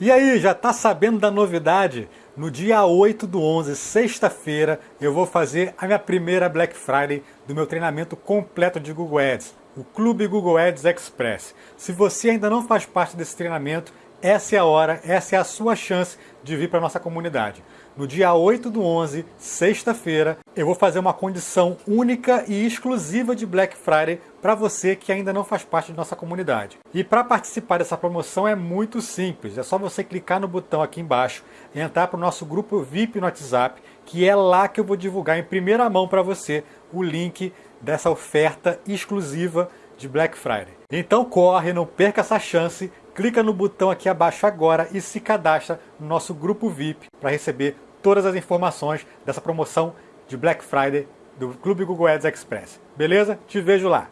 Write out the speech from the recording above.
E aí, já tá sabendo da novidade? No dia 8 do 11, sexta-feira, eu vou fazer a minha primeira Black Friday do meu treinamento completo de Google Ads, o Clube Google Ads Express. Se você ainda não faz parte desse treinamento, essa é a hora, essa é a sua chance de vir para a nossa comunidade. No dia 8 do 11, sexta-feira, eu vou fazer uma condição única e exclusiva de Black Friday para você que ainda não faz parte de nossa comunidade. E para participar dessa promoção é muito simples, é só você clicar no botão aqui embaixo e entrar para o nosso grupo VIP no WhatsApp, que é lá que eu vou divulgar em primeira mão para você o link dessa oferta exclusiva de Black Friday. Então corre, não perca essa chance, clica no botão aqui abaixo agora e se cadastra no nosso grupo VIP para receber todas as informações dessa promoção de Black Friday do Clube Google Ads Express. Beleza? Te vejo lá!